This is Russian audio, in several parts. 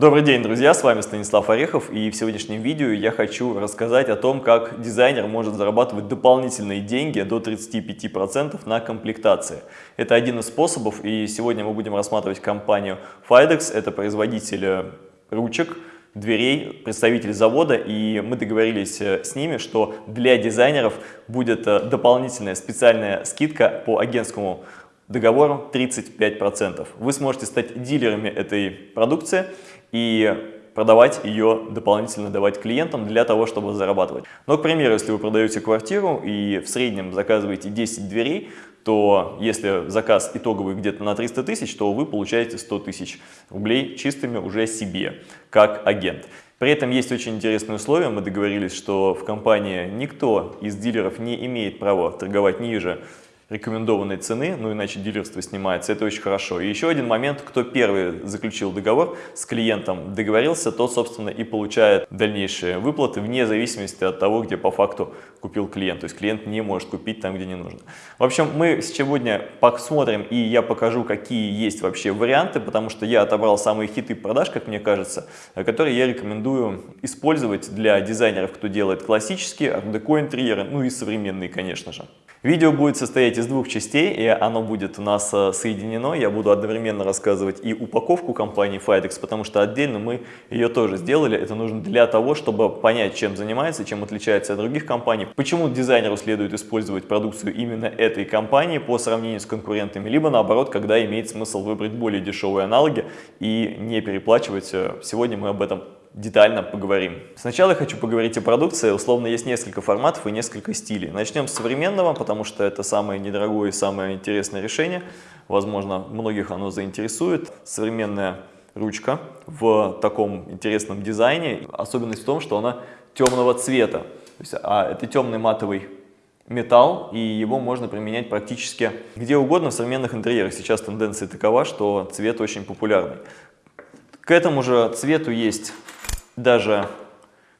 Добрый день, друзья! С вами Станислав Орехов и в сегодняшнем видео я хочу рассказать о том, как дизайнер может зарабатывать дополнительные деньги до 35% на комплектации. Это один из способов и сегодня мы будем рассматривать компанию Fidex, это производитель э, ручек, дверей, представитель завода, и мы договорились э, с ними, что для дизайнеров будет э, дополнительная специальная скидка по агентскому договору 35%. Вы сможете стать дилерами этой продукции и продавать ее дополнительно давать клиентам для того, чтобы зарабатывать. Но, к примеру, если вы продаете квартиру и в среднем заказываете 10 дверей, то если заказ итоговый где-то на 300 тысяч, то вы получаете 100 тысяч рублей чистыми уже себе, как агент. При этом есть очень интересное условие, мы договорились, что в компании никто из дилеров не имеет права торговать ниже рекомендованной цены, ну иначе дилерство снимается, это очень хорошо. И еще один момент, кто первый заключил договор с клиентом, договорился, тот, собственно, и получает дальнейшие выплаты вне зависимости от того, где по факту купил клиент. То есть клиент не может купить там, где не нужно. В общем, мы сегодня посмотрим и я покажу, какие есть вообще варианты, потому что я отобрал самые хиты продаж, как мне кажется, которые я рекомендую использовать для дизайнеров, кто делает классические, art интерьеры, ну и современные, конечно же. Видео будет состоять из двух частей, и оно будет у нас э, соединено. Я буду одновременно рассказывать и упаковку компании Fidex, потому что отдельно мы ее тоже сделали. Это нужно для того, чтобы понять, чем занимается, чем отличается от других компаний, почему дизайнеру следует использовать продукцию именно этой компании по сравнению с конкурентами, либо наоборот, когда имеет смысл выбрать более дешевые аналоги и не переплачивать. Э, сегодня мы об этом детально поговорим. Сначала я хочу поговорить о продукции. Условно есть несколько форматов и несколько стилей. Начнем с современного, потому что это самое недорогое и самое интересное решение. Возможно, многих оно заинтересует. Современная ручка в таком интересном дизайне. Особенность в том, что она темного цвета. Есть, а это темный матовый металл, и его можно применять практически где угодно в современных интерьерах. Сейчас тенденция такова, что цвет очень популярный. К этому же цвету есть даже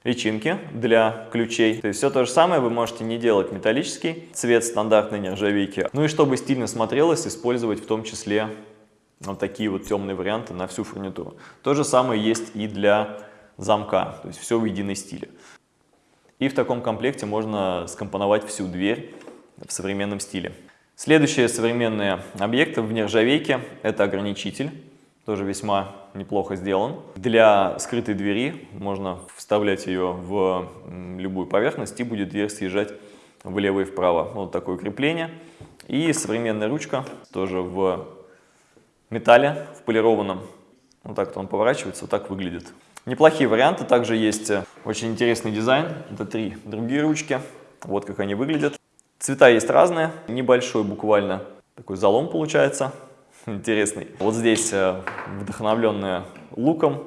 личинки для ключей. То есть все то же самое вы можете не делать металлический цвет стандартной нержавейки. Ну и чтобы стильно смотрелось, использовать в том числе вот такие вот темные варианты на всю фурнитуру. То же самое есть и для замка, то есть все в единой стиле. И в таком комплекте можно скомпоновать всю дверь в современном стиле. Следующие современные объекты в нержавейке – это ограничитель тоже весьма неплохо сделан. Для скрытой двери можно вставлять ее в любую поверхность и будет дверь съезжать влево и вправо. Вот такое крепление. И современная ручка тоже в металле, в полированном. Вот так он поворачивается, вот так выглядит. Неплохие варианты. Также есть очень интересный дизайн. Это три другие ручки. Вот как они выглядят. Цвета есть разные. Небольшой буквально такой залом получается интересный. Вот здесь э, вдохновленная луком,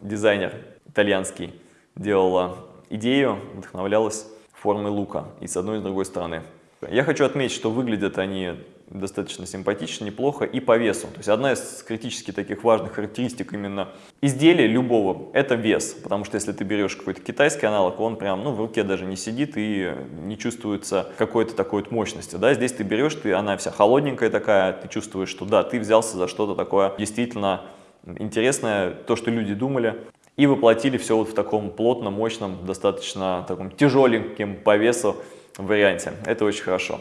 дизайнер итальянский делала идею, вдохновлялась формой лука и с одной и с другой стороны. Я хочу отметить, что выглядят они достаточно симпатично, неплохо и по весу. То есть одна из критически таких важных характеристик именно изделия любого – это вес. Потому что если ты берешь какой-то китайский аналог, он прям ну, в руке даже не сидит и не чувствуется какой-то такой вот мощности. Да? Здесь ты берешь, ты, она вся холодненькая такая, ты чувствуешь, что да, ты взялся за что-то такое действительно интересное, то, что люди думали. И воплотили все вот в таком плотном, мощном, достаточно таком тяжеленьким по весу варианте. Это очень хорошо.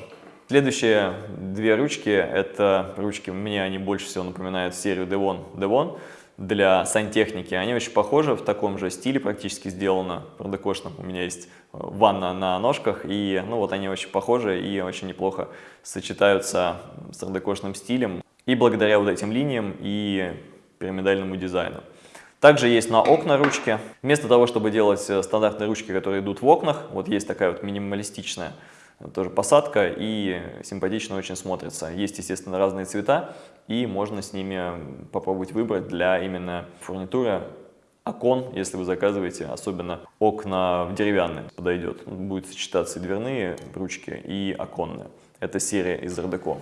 Следующие две ручки, это ручки, мне они больше всего напоминают серию Devon Devon для сантехники. Они очень похожи, в таком же стиле практически сделано, продекошном. У меня есть э, ванна на ножках, и ну вот они очень похожи и очень неплохо сочетаются с ардекошным стилем. И благодаря вот этим линиям и пирамидальному дизайну. Также есть на окна ручки. Вместо того, чтобы делать э, стандартные ручки, которые идут в окнах, вот есть такая вот минималистичная тоже посадка и симпатично очень смотрится. Есть, естественно, разные цвета, и можно с ними попробовать выбрать для именно фурнитуры окон, если вы заказываете, особенно окна деревянные, подойдет. Будет сочетаться и дверные ручки, и оконные. Это серия из Art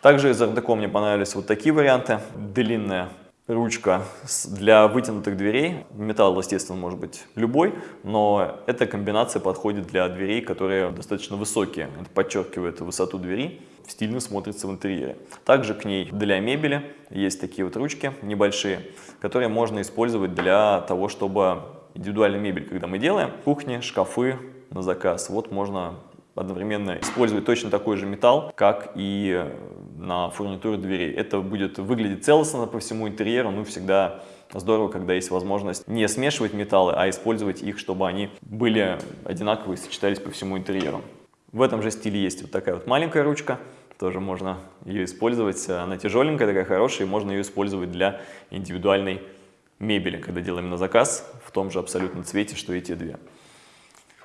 Также из Art мне понравились вот такие варианты. Длинная ручка для вытянутых дверей. Металл, естественно, может быть любой, но эта комбинация подходит для дверей, которые достаточно высокие. Это подчеркивает высоту двери, стильно смотрится в интерьере. Также к ней для мебели есть такие вот ручки небольшие, которые можно использовать для того, чтобы индивидуальную мебель, когда мы делаем, кухни, шкафы на заказ, вот можно одновременно использовать точно такой же металл, как и на фурнитуре дверей. Это будет выглядеть целостно по всему интерьеру, ну всегда здорово, когда есть возможность не смешивать металлы, а использовать их, чтобы они были одинаковые, сочетались по всему интерьеру. В этом же стиле есть вот такая вот маленькая ручка, тоже можно ее использовать. Она тяжеленькая, такая хорошая, и можно ее использовать для индивидуальной мебели, когда делаем на заказ в том же абсолютно цвете, что и те две.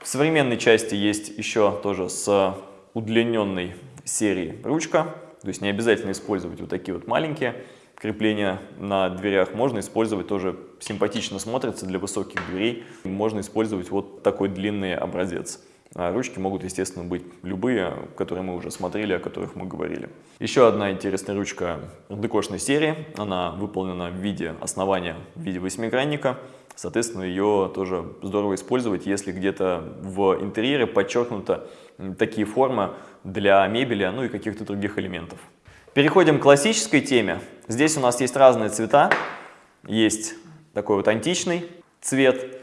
В современной части есть еще тоже с удлиненной серии ручка, то есть не обязательно использовать вот такие вот маленькие крепления на дверях, можно использовать тоже симпатично смотрится для высоких дверей, можно использовать вот такой длинный образец. А ручки могут, естественно, быть любые, которые мы уже смотрели, о которых мы говорили. Еще одна интересная ручка декошной серии. Она выполнена в виде основания, в виде восьмигранника. Соответственно, ее тоже здорово использовать, если где-то в интерьере подчеркнуто такие формы для мебели, ну и каких-то других элементов. Переходим к классической теме. Здесь у нас есть разные цвета. Есть такой вот античный цвет,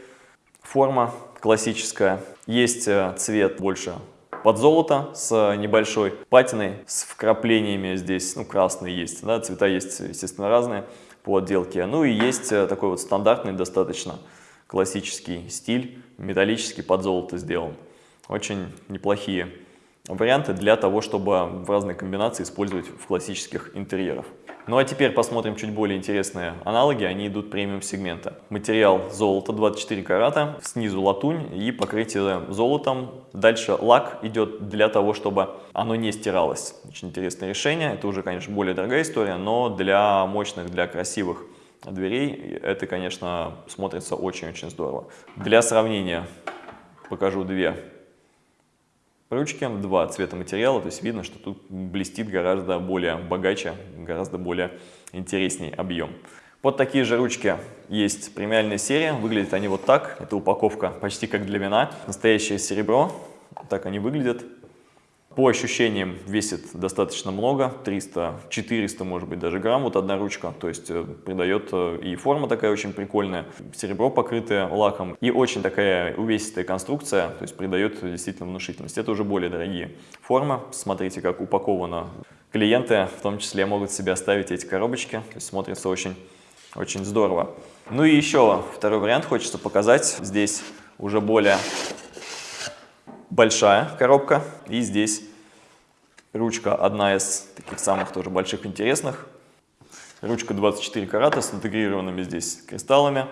форма классическая. Есть э, цвет больше под золото с небольшой патиной, с вкраплениями здесь, ну, красный есть, да, цвета есть, естественно, разные по отделке. Ну и есть э, такой вот стандартный, достаточно классический стиль, металлический под золото сделан. Очень неплохие варианты для того, чтобы в разные комбинации использовать в классических интерьерах. Ну а теперь посмотрим чуть более интересные аналоги, они идут премиум сегмента. Материал золото 24 карата, снизу латунь и покрытие золотом. Дальше лак идет для того, чтобы оно не стиралось. Очень интересное решение, это уже, конечно, более дорогая история, но для мощных, для красивых дверей это, конечно, смотрится очень-очень здорово. Для сравнения покажу две ручки, два цвета материала, то есть видно, что тут блестит гораздо более богаче, гораздо более интересней объем. Вот такие же ручки есть премиальная серия, выглядят они вот так, это упаковка почти как для вина, настоящее серебро, так они выглядят. По ощущениям весит достаточно много, 300-400 может быть даже грамм, вот одна ручка, то есть э, придает э, и форма такая очень прикольная, серебро покрытое лаком и очень такая увесистая конструкция, то есть придает действительно внушительность. Это уже более дорогие формы, смотрите как упаковано. Клиенты в том числе могут себе оставить эти коробочки, то есть смотрится очень, очень здорово. Ну и еще второй вариант хочется показать, здесь уже более большая коробка. И здесь ручка одна из таких самых тоже больших интересных. Ручка 24 карата с интегрированными здесь кристаллами.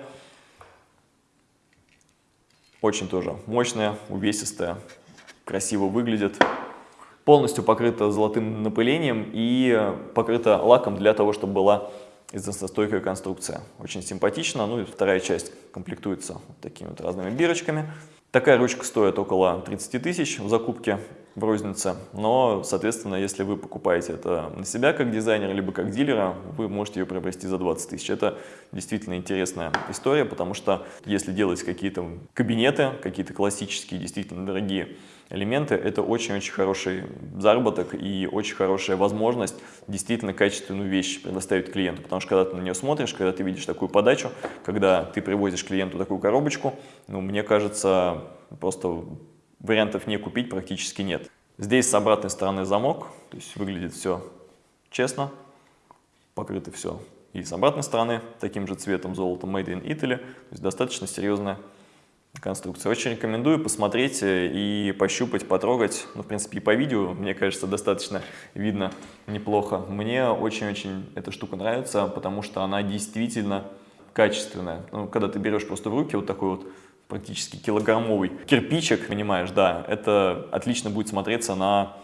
Очень тоже мощная, увесистая, красиво выглядит. Полностью покрыта золотым напылением и покрыта лаком для того, чтобы была износостойкая конструкция. Очень симпатично. Ну и вторая часть комплектуется вот такими вот разными бирочками. Такая ручка стоит около 30 тысяч в закупке в рознице, но, соответственно, если вы покупаете это на себя как дизайнер, либо как дилера, вы можете ее приобрести за 20 тысяч. Это действительно интересная история, потому что если делать какие-то кабинеты, какие-то классические, действительно дорогие элементы, это очень-очень хороший заработок и очень хорошая возможность действительно качественную вещь предоставить клиенту. Потому что когда ты на нее смотришь, когда ты видишь такую подачу, когда ты привозишь клиенту такую коробочку, ну, мне кажется, просто вариантов не купить практически нет. Здесь с обратной стороны замок, то есть выглядит все честно, покрыто все и с обратной стороны таким же цветом золота Made in Italy, то есть достаточно серьезная конструкция. Очень рекомендую посмотреть э, и пощупать, потрогать. Ну, в принципе, и по видео, мне кажется, достаточно видно неплохо. Мне очень-очень эта штука нравится, потому что она действительно качественная. Ну, когда ты берешь просто в руки вот такой вот практически килограммовый кирпичик, понимаешь, да, это отлично будет смотреться на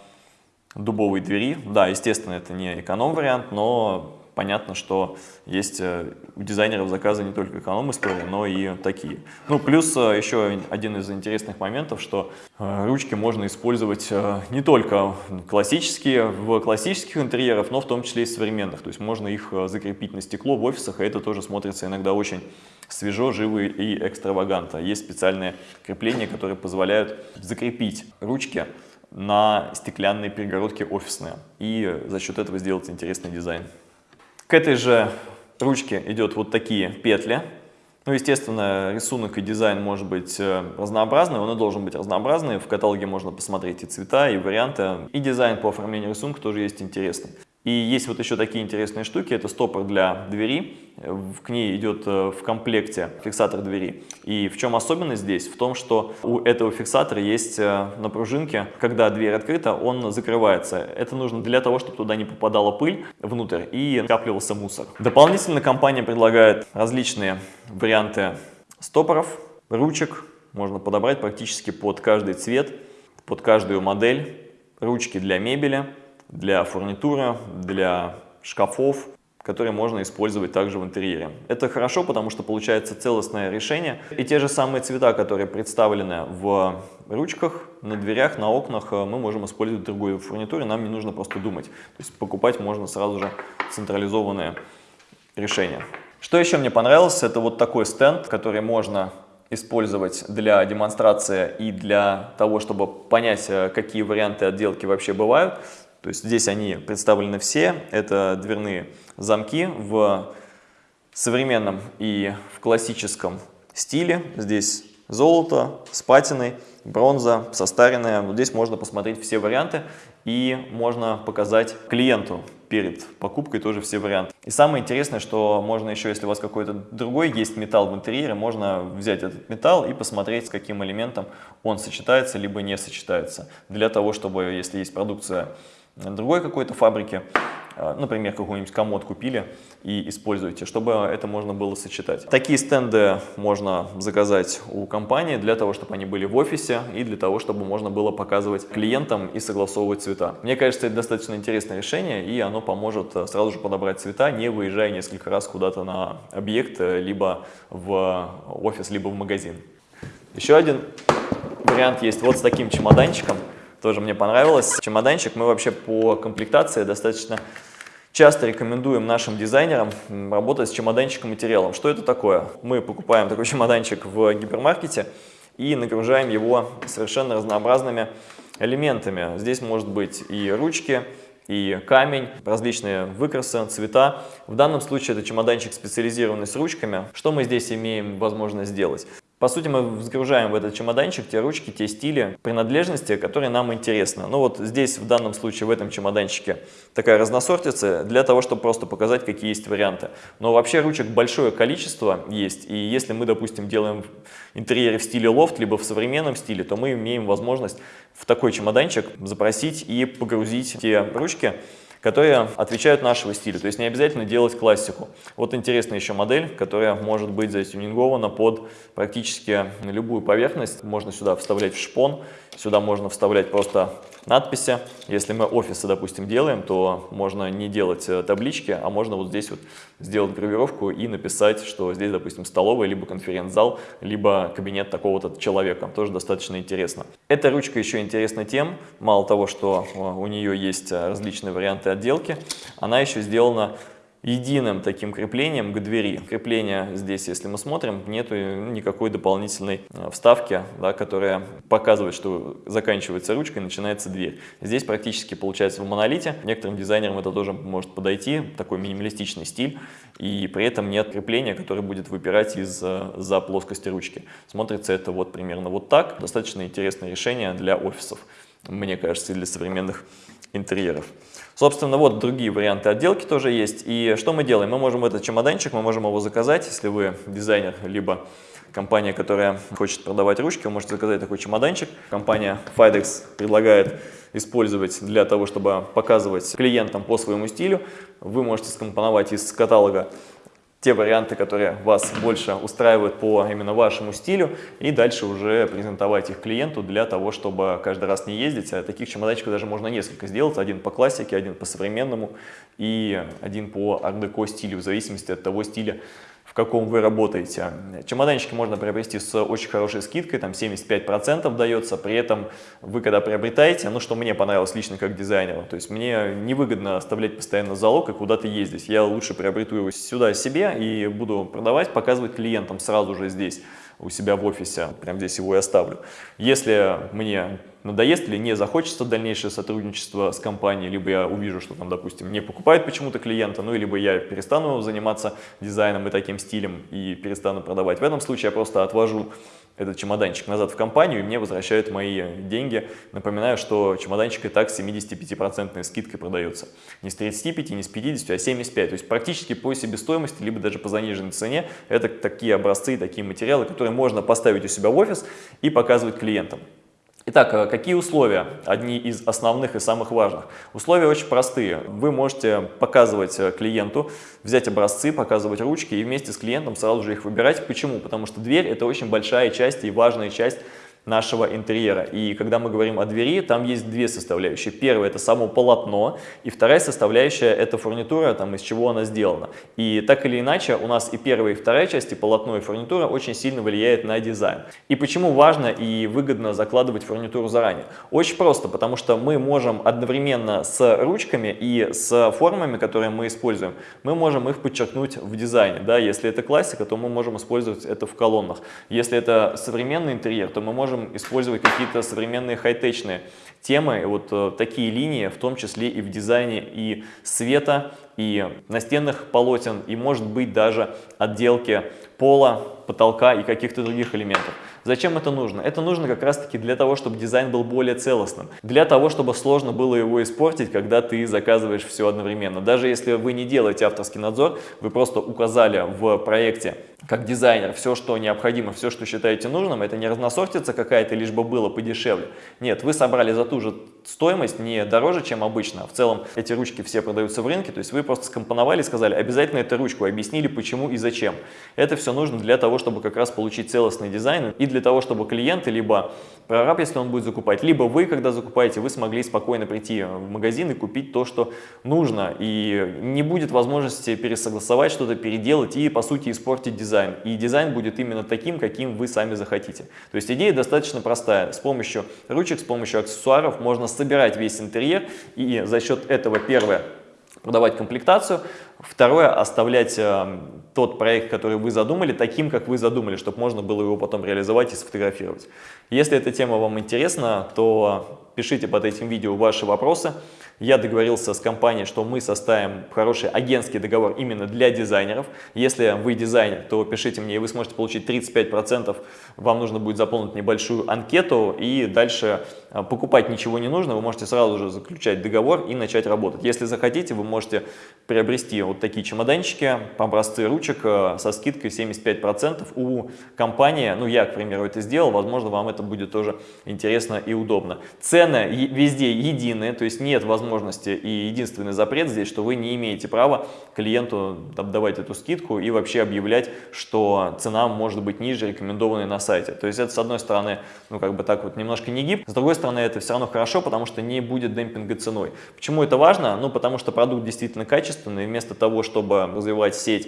дубовой двери. Да, естественно, это не эконом-вариант, но понятно, что есть э, у дизайнеров заказы не только эконом-истории, но и такие. Ну, плюс э, еще один из интересных моментов, что э, ручки можно использовать не только классические, в классических интерьерах, но в том числе и современных. То есть можно их закрепить на стекло в офисах, и это тоже смотрится иногда очень свежо, живо и экстравагантно. Есть специальные крепления, которые позволяют закрепить ручки на стеклянные перегородки офисные и за счет этого сделать интересный дизайн. К этой же ручке идет вот такие петли. Ну, естественно, рисунок и дизайн может быть э, разнообразный, он и должен быть разнообразный. В каталоге можно посмотреть и цвета, и варианты. И дизайн по оформлению рисунка тоже есть интересный. И есть вот еще такие интересные штуки, это стопор для двери, к ней идет э, в комплекте фиксатор двери. И в чем особенность здесь? В том, что у этого фиксатора есть э, на пружинке, когда дверь открыта, он закрывается. Это нужно для того, чтобы туда не попадала пыль внутрь и накапливался мусор. Дополнительно компания предлагает различные варианты стопоров, ручек, можно подобрать практически под каждый цвет, под каждую модель, ручки для мебели, для фурнитуры, для шкафов, которые можно использовать также в интерьере. Это хорошо, потому что получается целостное решение. И те же самые цвета, которые представлены в ручках, на дверях, на окнах, мы можем использовать в другой фурнитуре, нам не нужно просто думать. То есть покупать можно сразу же централизованное решение. Что еще мне понравилось, это вот такой стенд, который можно использовать для демонстрации и для того, чтобы понять, э, какие варианты отделки вообще бывают. То есть здесь они представлены все. Это дверные замки в современном и в классическом стиле. Здесь золото с патиной, бронза, состаренная. Вот здесь можно посмотреть все варианты и можно показать клиенту перед покупкой тоже все варианты. И самое интересное, что можно еще, если у вас какой-то другой есть металл в интерьере, можно взять этот металл и посмотреть, с каким элементом он сочетается, либо не сочетается. Для того, чтобы, если есть продукция другой какой-то фабрики, а, например, какой-нибудь комод купили и используете, чтобы это можно было сочетать. Такие стенды можно заказать у компании для того, чтобы они были в офисе и для того, чтобы можно было показывать клиентам и согласовывать цвета. Мне кажется, это достаточно интересное решение и оно поможет э, сразу же подобрать цвета, не выезжая несколько раз куда-то на объект, э, либо в офис, либо в магазин. Еще один вариант есть вот с таким чемоданчиком тоже мне понравилось. Чемоданчик мы вообще по комплектации достаточно часто рекомендуем нашим дизайнерам работать с чемоданчиком материалом. Что это такое? Мы покупаем такой чемоданчик в гипермаркете и нагружаем его совершенно разнообразными элементами. Здесь может быть и ручки, и камень, различные выкрасы, цвета. В данном случае это чемоданчик специализированный с ручками. Что мы здесь имеем возможность сделать? По сути, мы загружаем в этот чемоданчик те ручки, те стили, принадлежности, которые нам интересны. Ну вот здесь, в данном случае, в этом чемоданчике такая разносортица для того, чтобы просто показать, какие есть варианты. Но вообще ручек большое количество есть, и если мы, допустим, делаем интерьеры в стиле лофт, либо в современном стиле, то мы имеем возможность в такой чемоданчик запросить и погрузить те ручки, которые отвечают нашего стиля. То есть не обязательно делать классику. Вот интересная еще модель, которая может быть затюнингована под практически любую поверхность. Можно сюда вставлять в шпон, сюда можно вставлять просто надписи. Если мы офисы, допустим, делаем, то можно не делать э, таблички, а можно вот здесь вот сделать гравировку и написать, что здесь, допустим, столовая, либо конференц-зал, либо кабинет такого-то человека. Тоже достаточно интересно. Эта ручка еще интересна тем, мало того, что э, у нее есть э, различные варианты отделки, она еще сделана единым таким креплением к двери. Крепление здесь, если мы смотрим, нету никакой дополнительной э, вставки, да, которая показывает, что заканчивается ручка и начинается дверь. Здесь практически получается в монолите. Некоторым дизайнерам это тоже может подойти, такой минималистичный стиль, и при этом нет крепления, которое будет выпирать из-за плоскости ручки. Смотрится это вот примерно вот так. Достаточно интересное решение для офисов, мне кажется, и для современных интерьеров. Собственно, вот другие варианты отделки тоже есть. И что мы делаем? Мы можем этот чемоданчик, мы можем его заказать, если вы дизайнер, либо компания, которая хочет продавать ручки, вы можете заказать такой чемоданчик. Компания Fidex предлагает использовать для того, чтобы показывать клиентам по своему стилю. Вы можете скомпоновать из каталога те варианты, которые вас больше устраивают по именно вашему стилю, и дальше уже презентовать их клиенту для того, чтобы каждый раз не ездить. А таких чемоданчиков даже можно несколько сделать, один по классике, один по современному и один по art стилю, в зависимости от того стиля, в каком вы работаете. Чемоданчики можно приобрести с очень хорошей скидкой, там 75% дается, при этом вы когда приобретаете, ну что мне понравилось лично как дизайнеру, то есть мне невыгодно оставлять постоянно залог и куда-то ездить, я лучше приобрету его сюда себе и буду продавать, показывать клиентам сразу же здесь у себя в офисе, прям здесь его и оставлю. Если мне надоест или не захочется дальнейшее сотрудничество с компанией, либо я увижу, что там, допустим, не покупает почему-то клиента, ну, либо я перестану заниматься дизайном и таким стилем и перестану продавать. В этом случае я просто отвожу этот чемоданчик назад в компанию, и мне возвращают мои деньги. Напоминаю, что чемоданчик и так с 75% скидкой продается. Не с 35, не с 50, а 75. То есть практически по себестоимости, либо даже по заниженной цене. Это такие образцы, такие материалы, которые можно поставить у себя в офис и показывать клиентам. Итак, э, какие условия? Одни из основных и самых важных. Условия очень простые. Вы можете показывать э, клиенту, взять образцы, показывать ручки и вместе с клиентом сразу же их выбирать. Почему? Потому что дверь – это очень большая часть и важная часть нашего интерьера. И когда мы говорим о двери, там есть две составляющие. Первая – это само полотно, и вторая составляющая – это фурнитура, там, из чего она сделана. И так или иначе, у нас и первая, и вторая части, полотно и фурнитура, очень сильно влияет на дизайн. И почему важно и выгодно закладывать фурнитуру заранее? Очень просто, потому что мы можем одновременно с ручками и с формами, которые мы используем, мы можем их подчеркнуть в дизайне. Да? Если это классика, то мы можем использовать это в колоннах. Если это современный интерьер, то мы можем можем использовать какие-то современные хай-течные темы, вот э, такие линии, в том числе и в дизайне и света, и настенных полотен, и может быть даже отделки пола, потолка и каких-то других элементов. Зачем это нужно? Это нужно как раз таки для того, чтобы дизайн был более целостным. Для того, чтобы сложно было его испортить, когда ты заказываешь все одновременно. Даже если вы не делаете авторский надзор, вы просто указали в проекте как дизайнер все, что необходимо, все, что считаете нужным, это не разносортица какая-то, лишь бы было подешевле. Нет, вы собрали за ту же стоимость, не дороже, чем обычно. В целом эти ручки все продаются в рынке, то есть вы просто скомпоновали сказали, обязательно эту ручку, объяснили почему и зачем. Это все нужно для того, чтобы как раз получить целостный дизайн и для того, чтобы клиенты, либо прораб, если он будет закупать, либо вы, когда закупаете, вы смогли спокойно прийти в магазин и купить то, что нужно. И не будет возможности пересогласовать что-то, переделать и, по сути, испортить дизайн. И дизайн будет именно таким, каким вы сами захотите. То есть идея достаточно простая. С помощью ручек, с помощью аксессуаров можно собирать весь интерьер и за счет этого, первое, продавать комплектацию, второе, оставлять э, тот проект, который вы задумали, таким, как вы задумали, чтобы можно было его потом реализовать и сфотографировать. Если эта тема вам интересна, то пишите под этим видео ваши вопросы. Я договорился с компанией, что мы составим хороший агентский договор именно для дизайнеров. Если вы дизайнер, то пишите мне, и вы сможете получить 35%. Вам нужно будет заполнить небольшую анкету, и дальше а, покупать ничего не нужно. Вы можете сразу же заключать договор и начать работать. Если захотите, вы можете приобрести вот такие чемоданчики, образцы ручек а, со скидкой 75% у компании. Ну, я, к примеру, это сделал. Возможно, вам это будет тоже интересно и удобно. Цены везде единые, то есть нет возможности и единственный запрет здесь, что вы не имеете права клиенту давать эту скидку и вообще объявлять, что цена может быть ниже рекомендованной на сайте. То есть это с одной стороны, ну как бы так вот немножко не гиб, с другой стороны это все равно хорошо, потому что не будет демпинга ценой. Почему это важно? Ну потому что продукт действительно качественный, вместо того, чтобы развивать сеть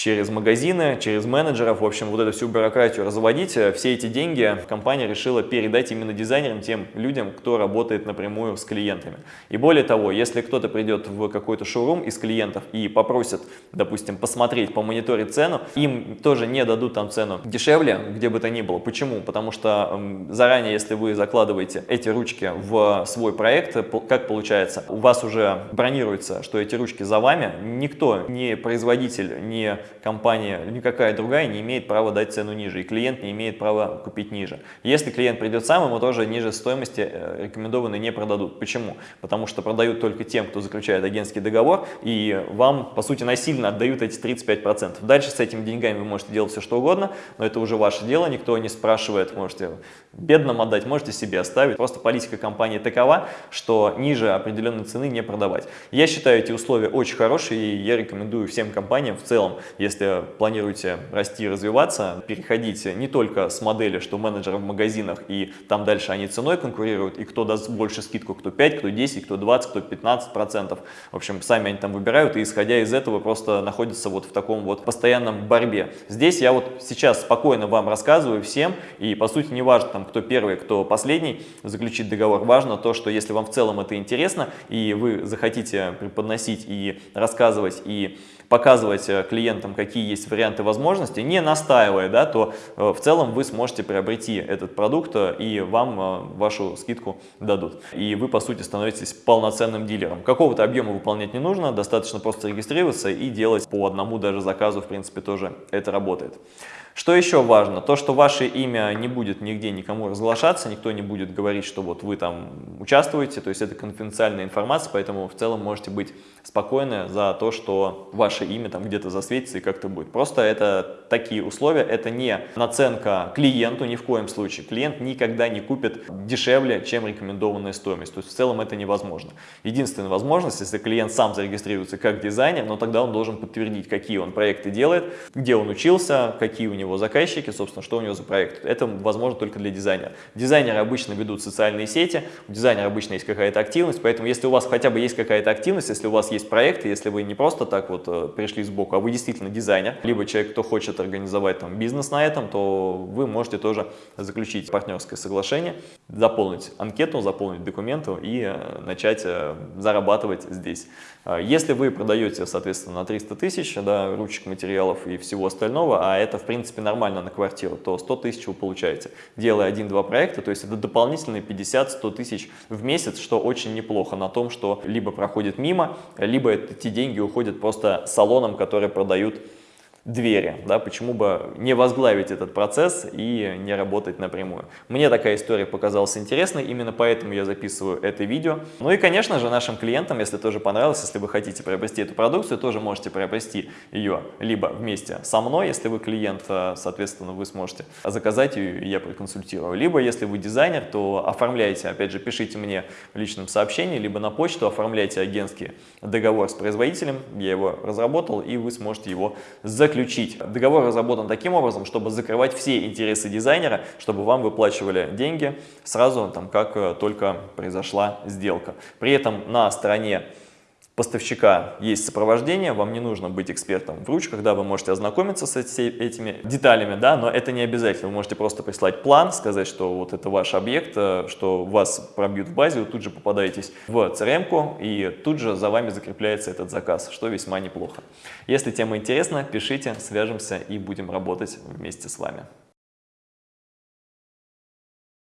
через магазины, через менеджеров, в общем, вот эту всю бюрократию разводить, э, все эти деньги компания решила передать именно дизайнерам, тем людям, кто работает напрямую с клиентами. И более того, если кто-то придет в какой-то шоурум из клиентов и попросит, допустим, посмотреть, помониторить цену, им тоже не дадут там цену дешевле, где бы то ни было. Почему? Потому что заранее, если вы закладываете эти ручки в свой проект, как получается, у вас уже бронируется, что эти ручки за вами, никто, ни производитель, ни компания, никакая другая не имеет права дать цену ниже, и клиент не имеет права купить ниже. Если клиент придет сам, ему тоже ниже стоимости э, рекомендованные не продадут. Почему? Потому что продают только тем, кто заключает агентский договор, и вам, по сути, насильно отдают эти 35%. Дальше с этими деньгами вы можете делать все, что угодно, но это уже ваше дело, никто не спрашивает, можете бедным отдать, можете себе оставить. Просто политика компании такова, что ниже определенной цены не продавать. Я считаю эти условия очень хорошие, и я рекомендую всем компаниям в целом если планируете расти и развиваться, переходите не только с модели, что менеджеры в магазинах и там дальше они ценой конкурируют, и кто даст больше скидку, кто 5, кто 10, кто 20, кто 15 процентов. В общем, сами они там выбирают, и исходя из этого просто находятся вот в таком вот постоянном борьбе. Здесь я вот сейчас спокойно вам рассказываю всем, и по сути не важно, там, кто первый, кто последний заключить договор. Важно то, что если вам в целом это интересно, и вы захотите преподносить и рассказывать, и показывать э, клиентам, какие есть варианты возможностей, не настаивая, да, то э, в целом вы сможете приобрести этот продукт э, и вам вашу скидку дадут. И вы, по сути, становитесь полноценным дилером. Какого-то объема выполнять не нужно, достаточно просто регистрироваться и делать по одному даже заказу, в принципе, тоже это работает. Что еще важно? То, что ваше имя не будет нигде никому разглашаться, никто не будет говорить, что вот вы там участвуете, то есть это конфиденциальная информация, поэтому в целом можете быть спокойны за то, что ваше имя там где-то засветится и как-то будет. Просто это такие условия, это не наценка клиенту ни в коем случае. Клиент никогда не купит дешевле, чем рекомендованная стоимость. То есть в целом это невозможно. Единственная возможность, если клиент сам зарегистрируется как дизайнер, но тогда он должен подтвердить, какие он проекты делает, где он учился, какие у него заказчики, собственно, что у него за проект. Это возможно только для дизайнера. Дизайнеры обычно ведут социальные сети, у дизайнера обычно есть какая-то активность, поэтому если у вас хотя бы есть какая-то активность, если у вас есть проект, если вы не просто так вот э, пришли сбоку, а вы действительно дизайнер, либо человек, кто хочет организовать там бизнес на этом, то вы можете тоже заключить партнерское соглашение, заполнить анкету, заполнить документы и э, начать э, зарабатывать здесь. Если вы продаете, соответственно, на 300 тысяч да, ручек, материалов и всего остального, а это, в принципе, принципе, нормально на квартиру, то 100 тысяч вы получаете, делая один-два проекта, то есть это дополнительные 50-100 тысяч в месяц, что очень неплохо на том, что либо проходит мимо, либо эти деньги уходят просто салонам, которые продают двери, да, почему бы не возглавить этот процесс и не работать напрямую. Мне такая история показалась интересной, именно поэтому я записываю это видео. Ну и, конечно же, нашим клиентам, если тоже понравилось, если вы хотите приобрести эту продукцию, тоже можете приобрести ее либо вместе со мной, если вы клиент, э, соответственно, вы сможете заказать ее, и я проконсультирую. Либо, если вы дизайнер, то оформляйте, опять же, пишите мне в личном сообщении, либо на почту, оформляйте агентский договор с производителем, я его разработал, и вы сможете его заказать заключить. Договор разработан таким образом, чтобы закрывать все интересы дизайнера, чтобы вам выплачивали деньги сразу, там, как э, только произошла сделка. При этом на стороне поставщика есть сопровождение, вам не нужно быть экспертом в ручках, да, вы можете ознакомиться с этими деталями, да, но это не обязательно. Вы можете просто прислать план, сказать, что вот это ваш объект, э, что вас пробьют в базе, вы тут же попадаетесь в CRM-ку, и тут же за вами закрепляется этот заказ, что весьма неплохо. Если тема интересна, пишите, свяжемся и будем работать вместе с вами.